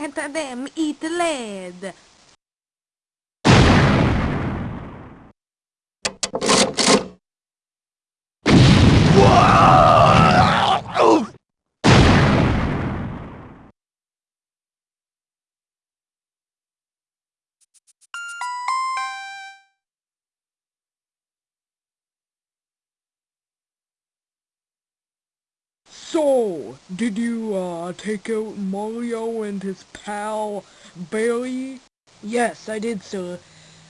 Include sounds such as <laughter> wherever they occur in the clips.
Let them eat lead. So, did you, uh, take out Mario and his pal, Barry? Yes, I did, sir.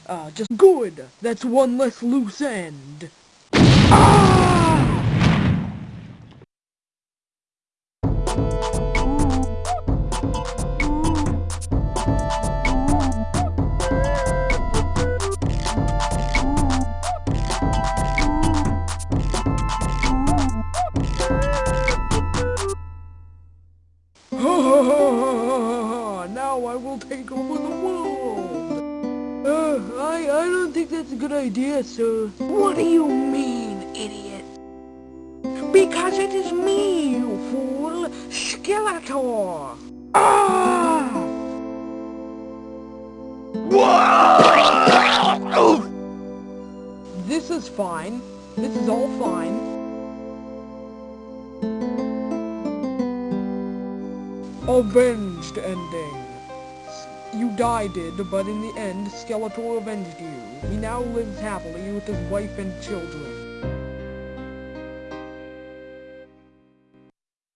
Uh, just good. That's one less loose end. Ah! <laughs> now I will take over the world. Uh, I, I don't think that's a good idea, sir. What do you mean, idiot? Because it is me, you fool, Skeletor! Ah! This is fine. This is all fine. Avenged ending. You died, did, but in the end, Skeletor avenged you. He now lives happily with his wife and children.